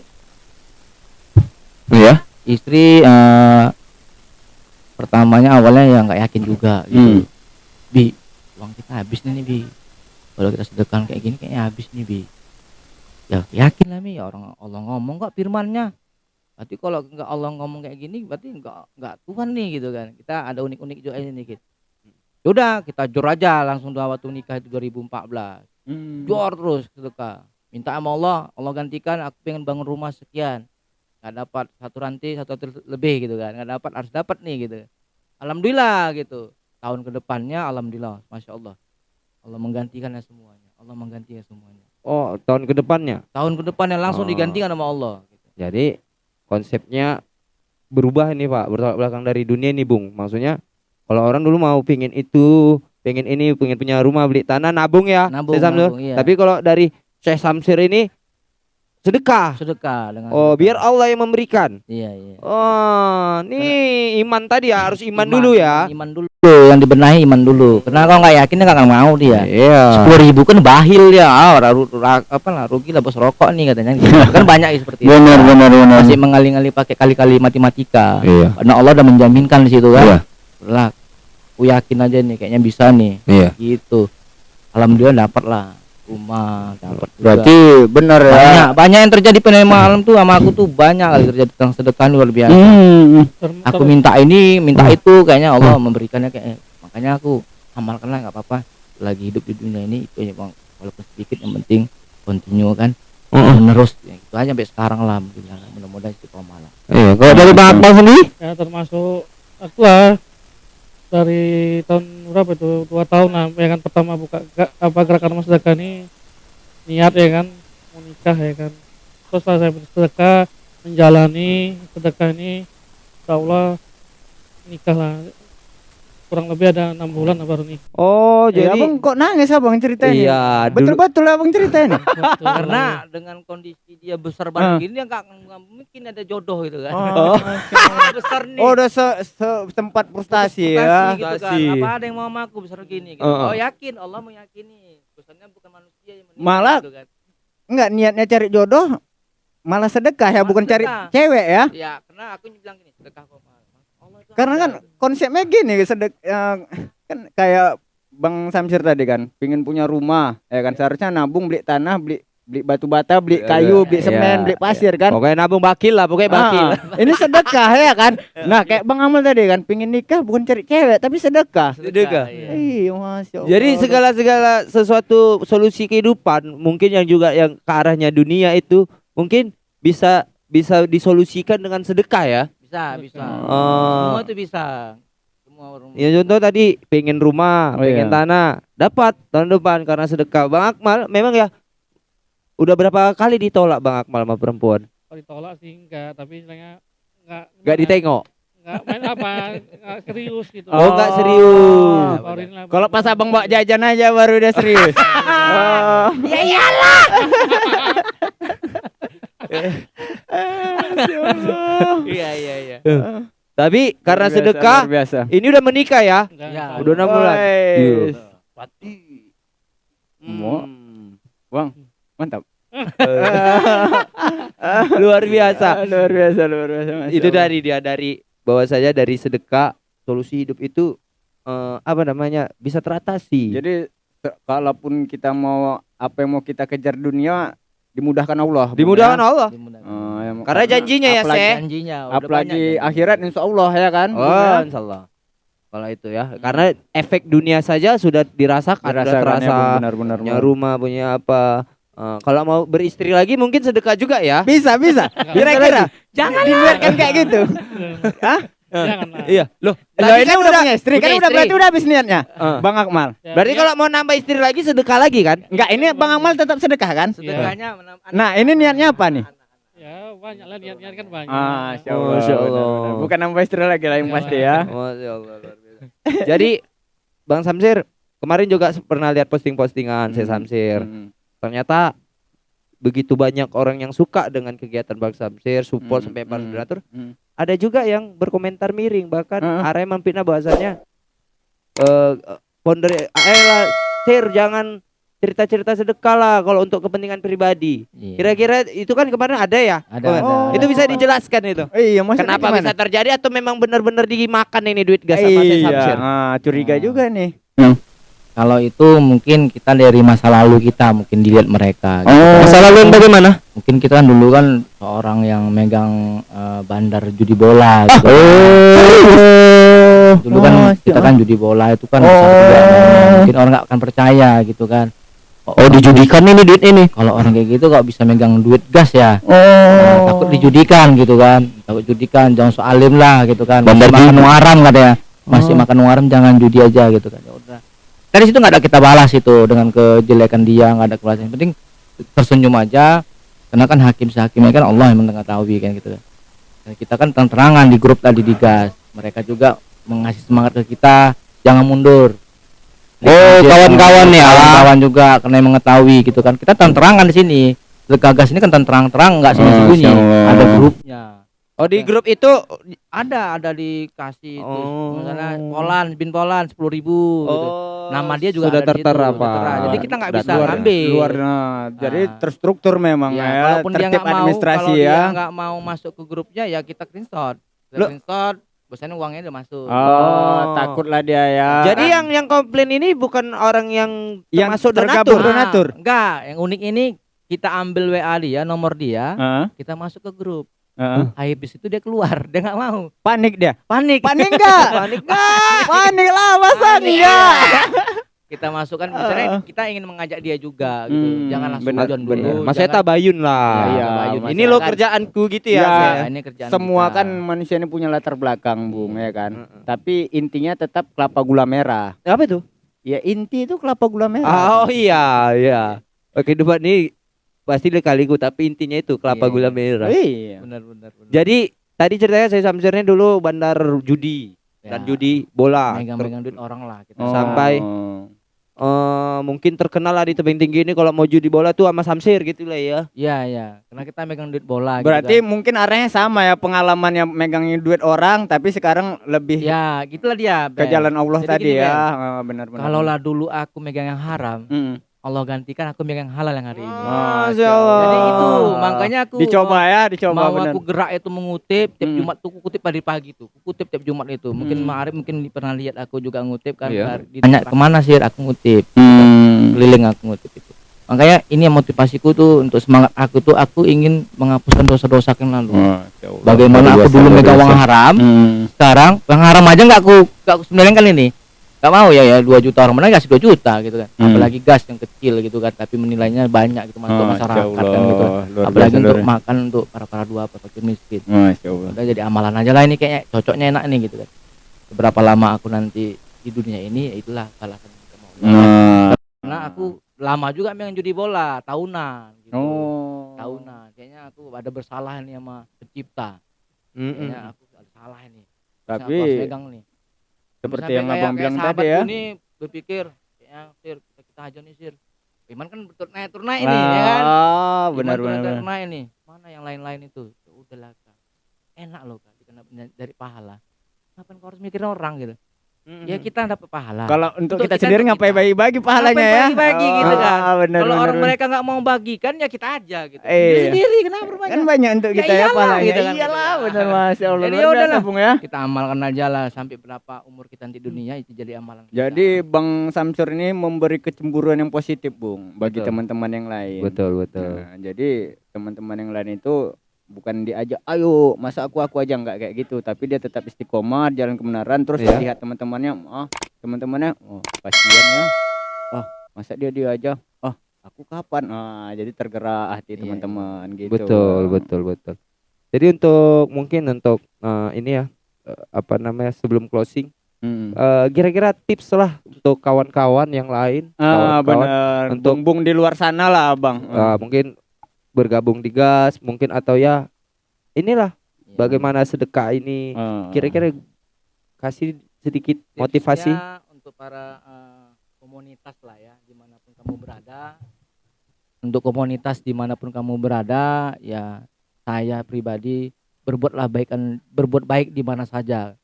Iya. istri eh, pertamanya awalnya ya nggak yakin juga gitu. Hmm. bi uang kita habis nih, nih bi. Kalau kita sedekah kayak gini kayaknya habis nih bi. Ya yakin lah mi. Ya orang Allah ngomong kok firmannya berarti kalau nggak Allah ngomong kayak gini berarti nggak nggak Tuhan nih gitu kan. Kita ada unik-unik juga ini dikit. Yaudah kita jor aja langsung dua waktu nikah itu 2014 Hmm. jor terus sedekah minta sama Allah Allah gantikan aku pengen bangun rumah sekian. Nggak dapat satu rantai satu rantai lebih gitu kan. Nggak dapat harus dapat nih gitu. Alhamdulillah gitu. Tahun ke depannya alhamdulillah masya Allah. Allah menggantikannya semuanya. Allah menggantikan semuanya. Oh, tahun ke depannya. tahun ke depannya langsung Oh. digantikan sama Allah gitu. Jadi konsepnya berubah ini Pak, bertolak belakang dari dunia ini Bung. Maksudnya kalau orang dulu mau pingin itu, pengen ini, pengen punya rumah, beli tanah, nabung ya. Nabung, nabung, iya. Tapi kalau dari Syekh Samsir ini sedekah. sedekah dengan Oh, sedekah. biar Allah yang memberikan. iya iya Oh, nih iman tadi ya harus iman, dulu ya. iman dulu yang dibenahi iman dulu karena kalau nggak yakin nggak akan mau dia Iya. sepuluh ribu kan bahil ya ah, ru- ra- apa lah rugi lah bos rokok nih katanya gitu. *laughs* kan banyak ya seperti itu Benar benar benar. masih mengali-ngali pakai kali-kali matematika Iya. karena Allah udah menjaminkan di situ kan Iya. lah aku yakin aja nih kayaknya bisa nih Iya. gitu alhamdulillah dapat lah rumah dapat juga. Berarti benar ya. banyak banyak yang terjadi pada malam tuh sama aku tuh banyak kali terjadi tentang sedekah luar biasa Hmm. Aku minta ini minta itu kayaknya Allah memberikannya kayak makanya aku amalkan lah nggak apa-apa lagi hidup di dunia ini itu ya bang walaupun sedikit yang penting continue kan Heeh. menerus ya, itu aja sampai sekarang lah mudah-mudahan istiqomah lah Iya. Kalau dari Bang Akmal sendiri? ya termasuk aku lah dari tahun berapa itu? Dua tahun lah ya kan pertama buka ga- apa gerakan mas sedekah ini niat ya kan mau nikah ya kan. Terus setelah saya bersedekah menjalani sedekah ini insya Allah nikah lah kurang lebih ada enam bulan baru nikah Oh, Ya, jadi abang kok nangis abang ceritanya? Iya, Betul-betul abang ceritain. *laughs* Betul. karena dengan kondisi dia besar banget gini dia nggak mungkin ada jodoh gitu kan Oh, *laughs* besar nih oh udah se, se- tempat frustasi ya. Frustasi gitu kan apa ada yang mau sama aku besar gini gitu. Heeh. oh yakin Allah meyakini pesannya bukan manusia yang menilai, Malah- gitu kan. Enggak niatnya cari jodoh malah sedekah ya, Malah bukan cari sedekah. cewek ya. ya karena aku bilang gini sedekah kok Karena kan konsepnya gini sedek eh, kan kayak Bang Samsir tadi kan, pingin punya rumah, ya kan seharusnya nabung beli tanah, beli beli batu bata, beli Iya, kayu, iya. beli semen, Iya, beli pasir kan. pokoknya nabung bakil lah, pokoknya bakil. Ah, ini sedekah ya kan. Nah, kayak Bang Amal tadi kan, pingin nikah bukan cari cewek tapi sedekah. Sedekah. iya. Iya, masya Allah. Jadi segala-segala sesuatu solusi kehidupan mungkin yang juga yang ke arahnya dunia itu mungkin bisa bisa disolusikan dengan sedekah ya. Bisa bisa Oh. semua itu bisa semua rumah Ya contoh tadi pengen rumah, Oh, pengen iya. tanah, dapat tahun depan karena sedekah. Bang Akmal memang ya udah berapa kali ditolak Bang Akmal sama perempuan? kalau ditolak sih enggak tapi istilahnya enggak Gak ditengok. enggak main apa enggak serius gitu Oh, nggak serius. Ah, baru inilah Kalau pas abang bawa jajan aja baru udah serius. *laughs* oh. ya iyalah. *laughs* iya iya iya Tapi karena biasa, sedekah biasa. ini udah menikah ya. Enggak, Ya. Udah enam bulan. Iya. Pati. Mau. Bang, mantap. *laughs* *laughs* Luar biasa. luar biasa, luar biasa. Masya itu dari dia dari bahwa saja dari sedekah solusi hidup itu eh, apa namanya bisa teratasi. Jadi kalaupun kita mau apa yang mau kita kejar dunia dimudahkan Allah. Dimudahkan ya. Allah. Dimudahkan. Oh, ya, Karena janjinya ya, apalagi- Seh. janjinya udah Apalagi banyak akhirat insya Allah ya kan. Oh, ya. insyaallah. Kalau itu ya, karena efek dunia saja sudah dirasakan, sudah ya, terasa. Bung, benar-benar. punya rumah, punya apa. Eh, kalau mau beristri lagi mungkin sedekah juga ya. Bisa, bisa. Kira-kira jangan dibiarkan kayak gitu. *laughs* Hah? Lah. Iya, loh. Loh, tadi ini kan udah punya istri, kan punya udah istri. berarti udah habis niatnya. Eh. Bang Akmal. Ya, Berarti ya, kalau mau nambah istri lagi sedekah lagi kan? Enggak, ini Bang Akmal tetap sedekah kan? sedekahnya menam- Nah, ini niatnya apa nih? ya banyak lah niat-niat kan banyak. Ah, Masya Allah. Masya Allah. Bukan nambah istri lagi lah yang Ya. pasti ya. Masya Allah, luar biasa. Jadi Bang Samsir kemarin juga pernah lihat posting-postingan saya Hmm. Samsir. Hmm. Ternyata begitu banyak orang yang suka dengan kegiatan Bang Samsir, support Hmm, sampai para hmm, donatur. hmm. Ada juga yang berkomentar miring bahkan ada yang memfitnah bahwasannya eh founder eh lah Sir jangan cerita-cerita sedekah lah kalau untuk kepentingan pribadi. Iya. Kira-kira itu kan kemarin ada ya? ada, Oh, ada, ada. Itu bisa dijelaskan itu. Iya, maksudnya Kenapa gimana? bisa terjadi atau memang benar-benar dimakan ini duit gas sama saya Iya, Samsir? ah, curiga Oh. juga nih. Kalau itu mungkin kita dari masa lalu kita mungkin dilihat mereka gitu. Masa lalu yang bagaimana? mungkin kita kan dulu kan seorang yang megang eh, bandar judi bola gitu. Oh. dulu kan Oh, kita kan judi bola itu kan besar juga mungkin orang nggak akan percaya gitu kan Oh, dijudikan ini duit ini. kalau orang kayak gitu kok bisa megang duit gas ya Oh. Nah, takut dijudikan gitu kan takut judikan jangan so alim lah gitu kan Bandar masih makan haram katanya masih Oh. makan uang haram jangan judi aja gitu kan ya udah dari situ nggak ada kita balas itu dengan kejelekan dia nggak ada kebalasan. Yang penting tersenyum aja karena kan hakim sehakimnya kan Allah yang mengetahui kan gitu. Kan dan kita kan terang-terangan di grup tadi di gas. Mereka juga mengasih semangat ke kita jangan mundur. Oh, kawan-kawan ya. kawan-kawan juga karena yang mengetahui gitu kan. Kita terang-terangan di sini. Gagas ini kan terang-terang nggak Allah. ada grupnya Oh, di grup itu ada ada dikasih itu Oh. misalnya Polan bin Polan sepuluh ribu gitu. Nama dia juga sudah tertera tertera. Jadi kita nggak bisa luar, ngambil. Luar, nah, jadi Ah. terstruktur memang Ya, ya, kalaupun dia tertib nggak mau kalau ya. dia nggak mau masuk ke grupnya ya kita screenshot Kita screenshot biasanya uangnya udah masuk Oh, Oh. takutlah dia ya. Jadi yang yang komplain ini bukan orang yang Yang tergabung donatur. donatur. Ah, enggak yang unik ini kita ambil WA dia nomor dia Heeh, kita masuk ke grup heeh. habis itu dia keluar dia nggak mau Panik dia. panik Panik *laughs* enggak? panik nggak Panik lah, masa Panik. enggak? kita masukkan misalnya kita ingin mengajak dia juga gitu Hmm, jangan langsung benar. dulu Maksudnya jangan- tabayun lah. Iya, tabayun. Ini lo Masyarakat- kerjaanku gitu ya. Ya, ini kerjaan Semua kita. kan manusia ini punya latar belakang, Bung, ya kan. Heeh. Tapi intinya tetap kelapa gula merah. Apa itu? Ya inti itu kelapa gula merah. Oh iya, iya. Oke, kehidupan ini pasti lekaliku tapi intinya itu kelapa Iya, gula iya. merah. Iya. benar benar benar Jadi tadi ceritanya saya Samsirnya dulu bandar judi Ya, dan judi bola. megang-megang duit orang lah kita Oh. Sampai- Eh, mungkin terkenal lah di tebing tinggi ini kalau mau judi bola tuh sama Samsir gitu lah ya. Iya iya karena kita megang duit bola Berarti gitu mungkin arahnya sama ya pengalaman yang megangin duit orang tapi sekarang lebih kan. ya gitulah dia ke Ben. jalan Allah Jadi tadi gini, ya. Ah, benar-benar. kalau lah dulu aku megang yang haram Mm. Allah gantikan aku megang yang halal yang hari ini Masya Allah. jadi itu makanya aku dicoba ya, dicoba mau benar. aku gerak itu mengutip tiap Hmm. Jumat tuh aku kutip pagi pagi tuh Aku kutip tiap Jumat itu mungkin Hmm. Ma'arif mungkin pernah lihat aku juga ngutip kan Iya. dari- di tanya ke mana sih aku ngutip Hmm. keliling aku ngutip itu makanya ini yang motivasiku tuh untuk semangat aku tuh aku ingin menghapuskan dosa-dosa yang lalu Masya Allah. bagaimana aku dulu megang uang haram Hmm. sekarang uang haram aja nggak aku nggak aku sebenarnya kan ini nggak mau ya ya 2 juta orang mana kasih 2 juta gitu kan. Hmm. apalagi gas yang kecil gitu kan tapi menilainya banyak gitu untuk Masya masyarakat kan gitu. Luar apalagi untuk luar- makan untuk para para dua para fakir miskin. Allah. udah jadi amalan aja lah ini kayaknya. Cocoknya enak nih gitu kan. Seberapa lama aku nanti di dunia ini ya itulah balasan Nah. karena aku lama juga main judi bola tahunan gitu. Oh. tahunan kayaknya aku ada bersalah nih sama pencipta. Mm-mm. kayaknya aku ada salah ini. Harusnya aku harus Tapi megang nih seperti Sampai yang kayak- abang bilang tadi ya. ini berpikir kayaknya sir kita, kita aja nih sir Iman kan turnaik turnaik ini ya kan? Ah, Iman benar benar. turnaik ini. Mana yang lain-lain itu? Ya udahlah kak. Enak loh kak dikena dari pahala. Ngapain kau harus mikirin orang gitu ya kita dapat pahala. Kalau untuk, Untuk kita, kita, sendiri ngapain bagi-bagi pahalanya Ngapain ya? bagi-bagi gitu kan. Ah, Kalau orang benar. mereka nggak mau bagikan ya kita aja gitu. Eh. Sendiri sendiri kenapa berbanyak? Kan banyak untuk Ya kita ya, iyalah, pahalanya. gitu kan. Iyalah, benar Masya Allah. Jadi ya biasa, udahlah. Bung ya. kita amalkan aja lah sampai berapa umur kita di dunia itu jadi amalan. kita. Jadi Bang Samsur ini memberi kecemburuan yang positif, Bung, bagi Betul. teman-teman yang lain. Betul, betul. Nah, jadi teman-teman yang lain itu bukan diajak, ayo masa aku aku aja nggak kayak gitu, tapi dia tetap istiqomah jalan kebenaran, terus Iya. lihat teman-temannya, ah teman-temannya, oh kasihan ya, oh masa dia dia aja, oh aku kapan, ah jadi tergerak hati Iya, teman-teman gitu. Betul, betul, betul. Jadi untuk mungkin untuk eh, ini ya eh, apa namanya sebelum closing Mm. eh, kira-kira tips lah untuk kawan-kawan yang lain, Ah kawan-kawan, benar, untuk- bung-bung di luar sana lah bang. eh, mungkin bergabung di gas, mungkin atau ya inilah Ya. bagaimana sedekah ini. Ah. Kira-kira kasih sedikit motivasi. Tipsnya untuk para eh, komunitas lah ya di mana pun kamu berada untuk komunitas di mana pun kamu berada ya saya pribadi berbuatlah baik berbuat baik di mana saja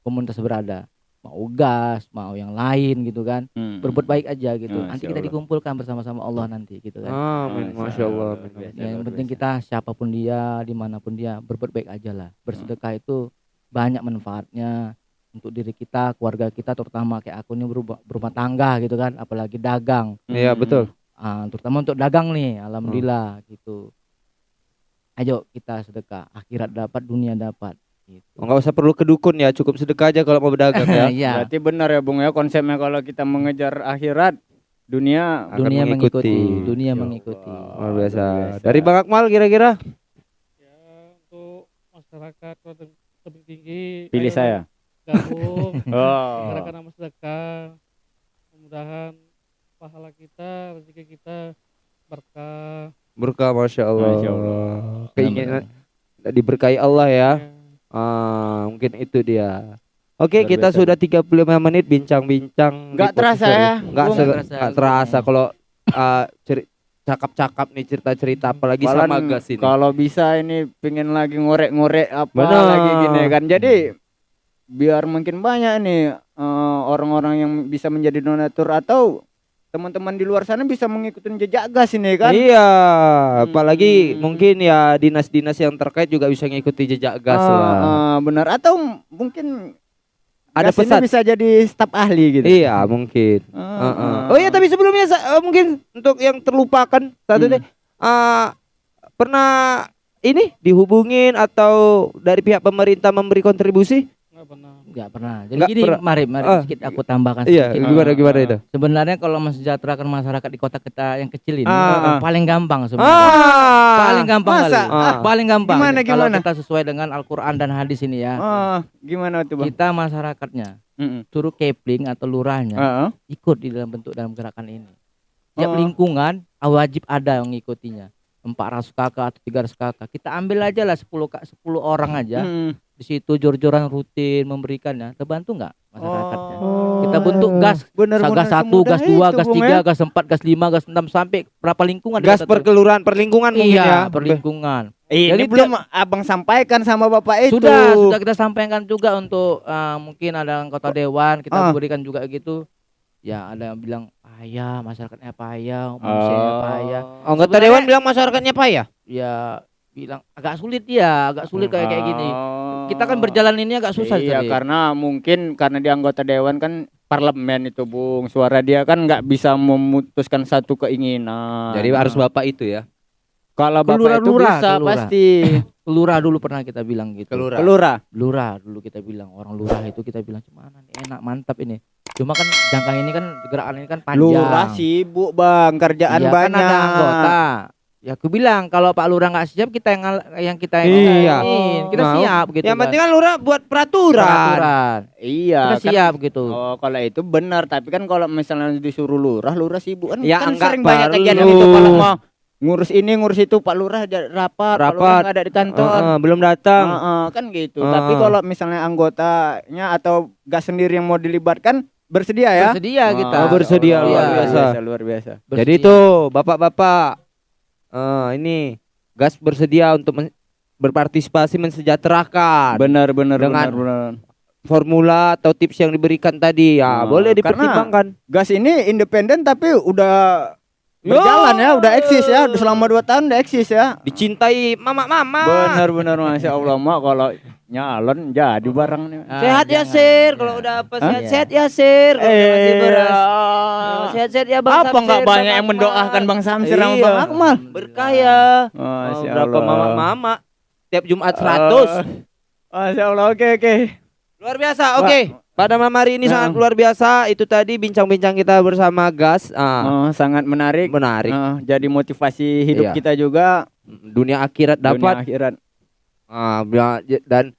komunitas berada mau gas mau yang lain gitu kan Hmm. berbuat baik aja gitu Masya nanti kita Allah. dikumpulkan bersama-sama Allah nanti gitu kan Amin, Masya masya Allah. Allah, amin, luar amin. biasa. Ya, yang penting kita siapa pun dia di mana pun dia berbuat baik aja lah bersedekah itu banyak manfaatnya untuk diri kita keluarga kita terutama kayak aku ini berumah, berumah tangga gitu kan apalagi dagang Iya Hmm. betul. Ah, terutama untuk dagang nih alhamdulillah gitu ayo kita sedekah akhirat dapat dunia dapat. Enggak usah perlu ke dukun ya, cukup sedekah aja kalau mau berdagang *laughs* ya. Iya, Berarti benar ya Bung ya konsepnya kalau kita mengejar akhirat dunia akan dunia mengikuti, mengikuti. dunia Ya mengikuti Allah. Luar biasa. Biasa. Dari Bang Akmal kira-kira? ya untuk masyarakat tebing tinggi pilih ayo saya. gabung *laughs* Oh. gerakan nama sedekah mudah-mudahan pahala kita rezeki kita berkah Berkah Masya Allah. Masya Allah. Keinginan diberkahi Allah ya. Ya. Ah, mungkin itu dia. Oke, Luar kita biasa. sudah 35 menit bincang-bincang. di Nggak terasa ya, hari. Nggak Bung? se- Nggak terasa. nggak terasa kalau ceri- cakap-cakap nih cerita-cerita apalagi Malah sama gas ini. Kalau bisa ini pengen lagi ngorek-ngorek apa Benar. lagi gini kan. Jadi biar makin banyak nih eh, orang-orang yang bisa menjadi donatur atau teman-teman di luar sana bisa mengikuti jejak gas ini kan. Iya, apalagi Hmm. mungkin ya dinas-dinas yang terkait juga bisa ngikuti jejak gas Ah, lah. ah, benar atau mungkin Ada gas pesan. bisa jadi staf ahli gitu. Iya, mungkin. Ah, Heeh. ah. Oh iya, tapi sebelumnya eh, mungkin untuk yang terlupakan satu Hmm. deh. Ah, pernah ini dihubungin atau dari pihak pemerintah memberi kontribusi? Nggak pernah nggak pernah jadi Nggak gini pernah. mari mari Ah, sedikit aku tambahkan Iya, sedikit. gimana gimana itu? sebenarnya kalau mensejahterakan masyarakat di kota kita yang kecil ini Ah, ah. paling gampang sebenarnya Ah, paling gampang masa? kali. Ah. paling gampang Gimana, kalau gimana? kita sesuai dengan Al-Quran dan hadis ini ya Ah, gimana tuh bang? kita masyarakatnya Mm-mm. suruh kepling atau lurahnya Ah, ah. ikut di dalam bentuk dalam gerakan ini tiap Oh. lingkungan wajib ada yang ngikutinya 400 kakak atau 300 kakak kita ambil aja lah 10 kak 10 orang aja Mm. Di situ jor-joran rutin memberikannya terbantu nggak masyarakatnya Oh. kita bentuk gas Bener, gas satu, gas dua, gas Bung, tiga, ya. gas empat, gas lima, gas enam sampai berapa lingkungan gas per kelurahan per lingkungan mungkin Iya, ya. per lingkungan. Ini Jadi belum abang sampaikan sama bapak itu. Sudah, sudah kita sampaikan juga untuk uh, mungkin ada anggota dewan kita Ah. berikan juga gitu. Ya, ada yang bilang payah, masyarakatnya payah, manusianya payah. Anggota Sebenarnya- dewan bilang masyarakatnya apa ya? Ya, bilang agak sulit ya, agak sulit kayak kayak gini. Kita kan berjalan ini agak susah Iya, tadi. karena mungkin karena dia anggota dewan kan parlemen itu, Bung. Suara dia kan nggak bisa memutuskan satu keinginan. Jadi harus bapak itu ya. kalau bapak Kelurah- itu lurah, bisa kelurah. pasti. *laughs* Lurah dulu pernah kita bilang gitu. Kelurah. Kelurah. lurah dulu kita bilang orang lurah itu kita bilang gimana nih enak mantap ini cuma kan jangka ini kan gerakan ini kan panjang Lurah sibuk, Bang. Kerjaan Iya, banyak. kan ada anggota ya aku bilang kalau Pak Lurah nggak siap kita yang ngal- yang kita yang Iya. kita Mau. siap gitu yang kan. penting kan lurah buat peraturan. peraturan Iya, kita kan- siap gitu Oh, kalau itu benar, tapi kan kalau misalnya disuruh lurah, lurah sibuk kan, Ya, kan enggak sering banyak kegiatan itu kalau mau ngurus ini, ngurus itu, Pak Lurah ada rapat, Pak Lurah Rapat. nggak ada di kantor. Heeh, belum datang. Heeh, kan gitu. Heeh. Tapi kalau misalnya anggotanya atau gas sendiri yang mau dilibatkan bersedia ya? bersedia kita Oh, bersedia, luar luar biasa, biasa. luar biasa. Bersedia. Jadi itu bapak-bapak eh, ini gas bersedia untuk men- berpartisipasi mensejahterakan. Benar, benar, Dengan- benar, benar. formula atau tips yang diberikan tadi ya Nah, boleh karena- dipertimbangkan. Gas ini independen tapi udah berjalan ya, udah eksis ya, udah selama dua tahun udah eksis ya. Dicintai mama-mama. Benar-benar masya Allah mak kalau nyalon jadi barang nih. Ah, Sehat ya jangan. Sir, kalau udah apa sehat-sehat ya Sir, kalau masih beras. Sehat-sehat ya Bang apa nggak Samsir, banyak Bang yang mendoakan. Bang Samsir sama Iya. Bang Akmal? Berkah ya. Oh, berapa mama-mama tiap Jumat 100. Eh, Masya Allah, oke oke. Luar biasa. Oke. Pada malam hari ini Nah. sangat luar biasa. Itu tadi bincang-bincang kita bersama Gas. Ah, Oh, sangat menarik. menarik. Oh, jadi motivasi hidup Iya. kita juga. Dunia akhirat dunia dapat. akhirat. Ah, bia- j- dan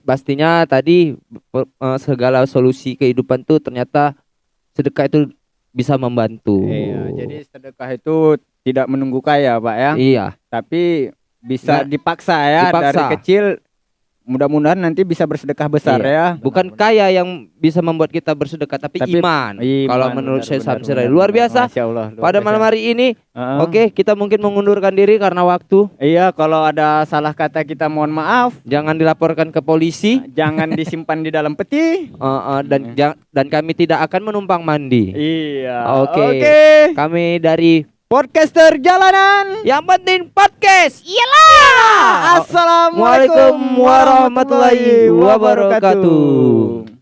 pastinya tadi eh, segala solusi kehidupan tuh ternyata sedekah itu bisa membantu. Iya, jadi sedekah itu tidak menunggu kaya, Pak ya. Iya. Tapi bisa Nggak- dipaksa ya dipaksa. dari kecil. Mudah-mudahan nanti bisa bersedekah besar Iya. ya. Bukan kaya yang bisa membuat kita bersedekah, tapi, Tapi iman. Iman, Kalau menurut benar, saya benar, Samsir benar, luar benar. biasa. Masya Allah, luar Pada biasa. malam hari ini, Heeh. oke kita mungkin mengundurkan diri karena waktu. Iya, kalau ada salah kata kita mohon maaf. Jangan dilaporkan ke polisi. Jangan disimpan di dalam peti. Eh, eh, dan jang- dan kami tidak akan menumpang mandi. Iya. Oke. Oke. Kami dari Podcaster jalanan. yang penting podcast. Assalamualaikum Waalaikumsalam warahmatullahi wabarakatuh.